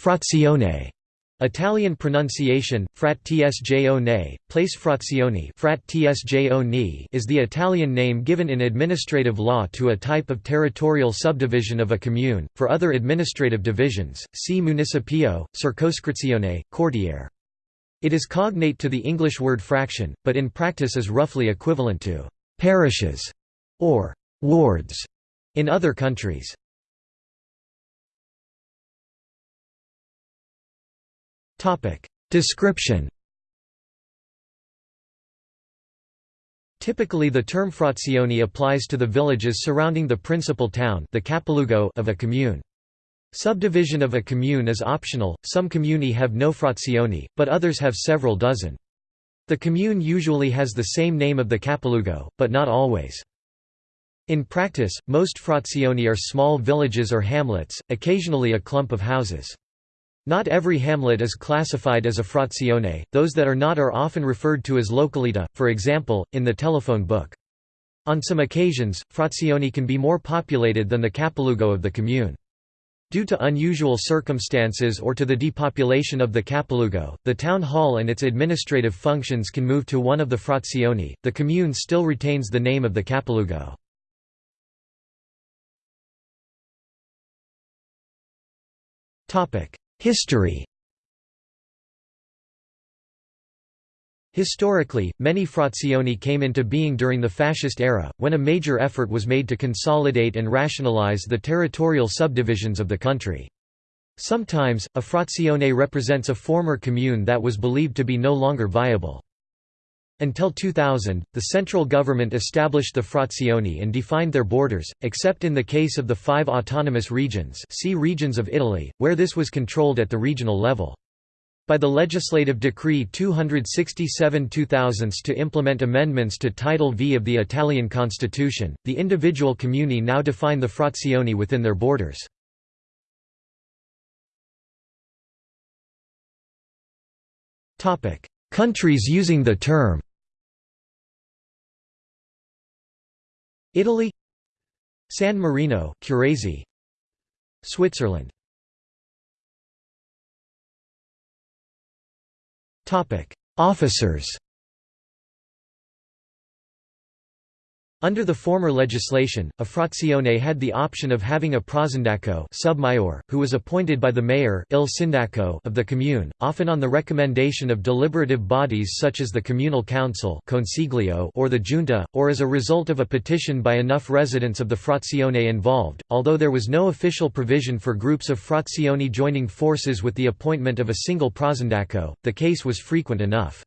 Frazione Italian pronunciation, frat tsjone, place frazioni frat tsjone is the Italian name given in administrative law to a type of territorial subdivision of a commune. For other administrative divisions, see municipio, circoscrizione, quartiere. It is cognate to the English word fraction, but in practice is roughly equivalent to parishes or wards in other countries. Description Typically the term frazione applies to the villages surrounding the principal town the capoluogo of a commune. Subdivision of a commune is optional, some comuni have no frazioni, but others have several dozen. The commune usually has the same name of the capoluogo, but not always. In practice, most frazioni are small villages or hamlets, occasionally a clump of houses. Not every hamlet is classified as a frazione, those that are not are often referred to as localita, for example, in the telephone book. On some occasions, frazioni can be more populated than the capoluogo of the commune. Due to unusual circumstances or to the depopulation of the capoluogo, the town hall and its administrative functions can move to one of the frazioni. The commune still retains the name of the capoluogo. Topic: History Historically, many frazioni came into being during the fascist era, when a major effort was made to consolidate and rationalize the territorial subdivisions of the country. Sometimes, a frazione represents a former commune that was believed to be no longer viable. Until 2000, the central government established the frazioni and defined their borders, except in the case of the five autonomous regions see Regions of Italy, where this was controlled at the regional level. By the Legislative Decree 267-2000 to implement amendments to Title V of the Italian Constitution, the individual comuni now define the frazioni within their borders. Countries using the term Italy San Marino Curazie Switzerland. Topic. Officers Under the former legislation, a frazione had the option of having a prosindaco submayor, who was appointed by the mayor il sindaco of the commune, often on the recommendation of deliberative bodies such as the communal council consiglio or the junta, or as a result of a petition by enough residents of the frazione involved. Although there was no official provision for groups of frazioni joining forces with the appointment of a single prosindaco, the case was frequent enough.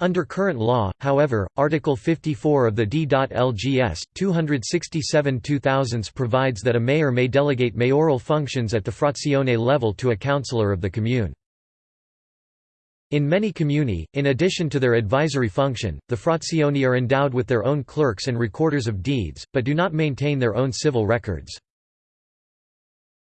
Under current law, however, Article 54 of the D.Lgs. 267 2000 provides that a mayor may delegate mayoral functions at the frazione level to a councillor of the commune. In many comuni, in addition to their advisory function, the frazioni are endowed with their own clerks and recorders of deeds, but do not maintain their own civil records.